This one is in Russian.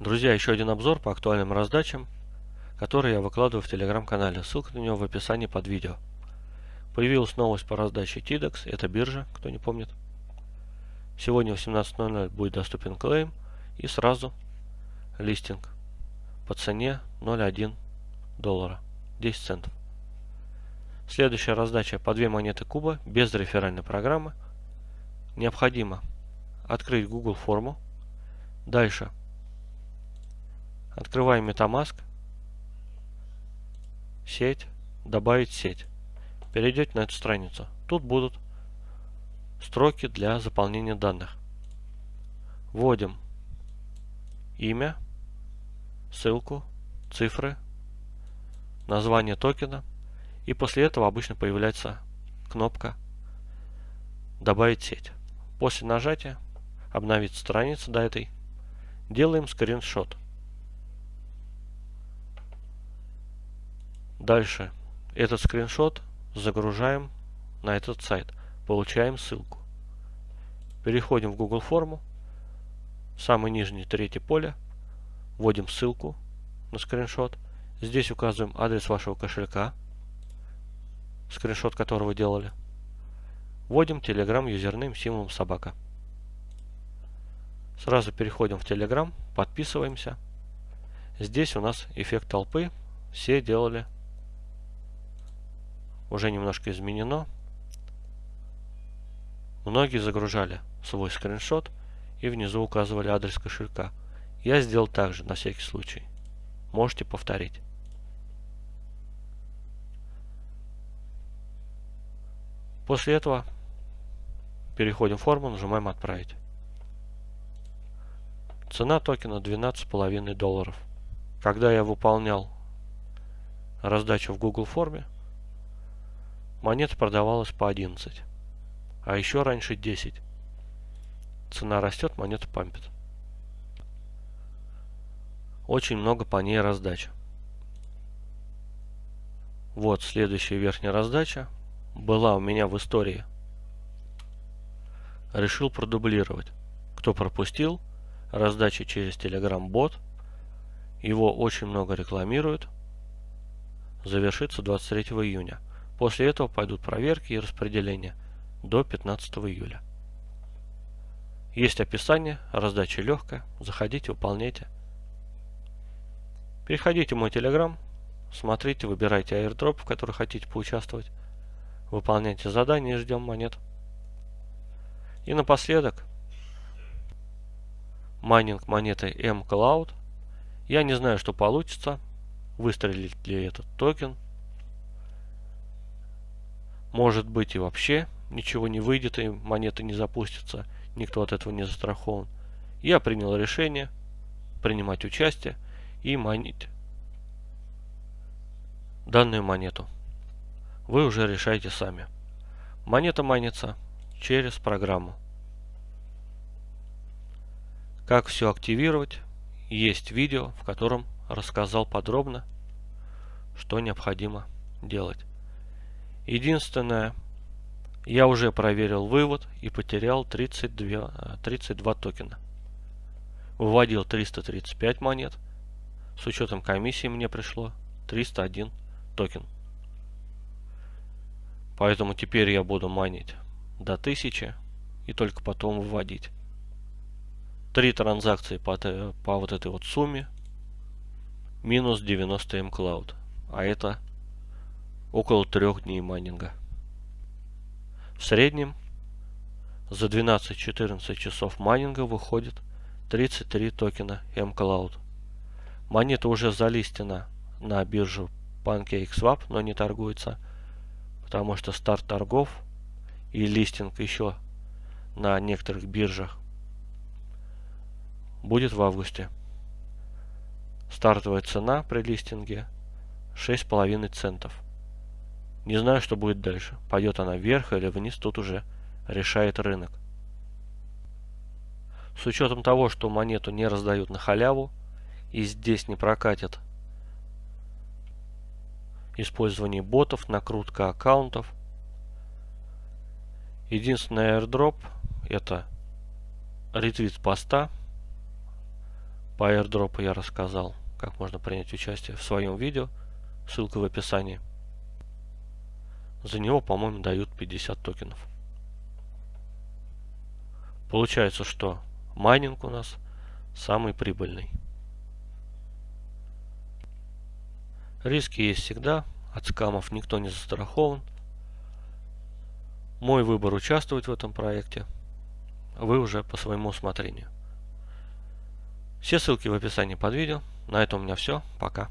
Друзья, еще один обзор по актуальным раздачам, который я выкладываю в телеграм-канале. Ссылка на него в описании под видео. Появилась новость по раздаче TIDEX, это биржа, кто не помнит. Сегодня в 18.00 будет доступен клейм и сразу листинг по цене 0,1 доллара, 10 центов. Следующая раздача по две монеты куба без реферальной программы. Необходимо открыть Google форму. Дальше Открываем MetaMask. Сеть. Добавить сеть. Перейдете на эту страницу. Тут будут строки для заполнения данных. Вводим имя, ссылку, цифры, название токена. И после этого обычно появляется кнопка «Добавить сеть». После нажатия обновить страницу до этой. Делаем скриншот. Дальше этот скриншот загружаем на этот сайт. Получаем ссылку. Переходим в Google форму. Самое нижнее третье поле. Вводим ссылку на скриншот. Здесь указываем адрес вашего кошелька, скриншот которого делали. Вводим Telegram юзернейм символом собака. Сразу переходим в Telegram, подписываемся. Здесь у нас эффект толпы. Все делали уже немножко изменено. Многие загружали свой скриншот и внизу указывали адрес кошелька. Я сделал так же, на всякий случай. Можете повторить. После этого переходим в форму, нажимаем «Отправить». Цена токена 12,5 долларов. Когда я выполнял раздачу в Google форме, Монета продавалась по 11. А еще раньше 10. Цена растет, монета пампит. Очень много по ней раздач. Вот следующая верхняя раздача. Была у меня в истории. Решил продублировать. Кто пропустил, раздача через Telegram бот. Его очень много рекламируют. Завершится 23 июня. После этого пойдут проверки и распределения до 15 июля. Есть описание, раздача легкая, заходите, выполняйте. Переходите в мой телеграм, смотрите, выбирайте airdrop, в который хотите поучаствовать. Выполняйте задания и ждем монет. И напоследок, майнинг монетой mCloud. Я не знаю, что получится, выстрелит ли этот токен – может быть и вообще ничего не выйдет и монеты не запустятся. Никто от этого не застрахован. Я принял решение принимать участие и майнить данную монету. Вы уже решаете сами. Монета майнится через программу. Как все активировать, есть видео, в котором рассказал подробно, что необходимо делать. Единственное, я уже проверил вывод и потерял 32, 32 токена. Выводил 335 монет. С учетом комиссии мне пришло 301 токен. Поэтому теперь я буду майнить до 1000 и только потом выводить. Три транзакции по, по вот этой вот сумме минус 90 mCloud. А это около трех дней майнинга. В среднем за 12-14 часов майнинга выходит 33 токена mCloud. Монета уже залистена на биржу PancakeSwap, но не торгуется, потому что старт торгов и листинг еще на некоторых биржах будет в августе. Стартовая цена при листинге 6,5 центов. Не знаю, что будет дальше. Пойдет она вверх или вниз, тут уже решает рынок. С учетом того, что монету не раздают на халяву, и здесь не прокатит использование ботов, накрутка аккаунтов. Единственный airdrop это ретвит поста По airdrop я рассказал, как можно принять участие в своем видео. Ссылка в описании. За него, по-моему, дают 50 токенов. Получается, что майнинг у нас самый прибыльный. Риски есть всегда, от скамов никто не застрахован. Мой выбор участвовать в этом проекте. Вы уже по своему усмотрению. Все ссылки в описании под видео. На этом у меня все. Пока.